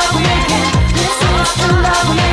love we're making. This is the love we're.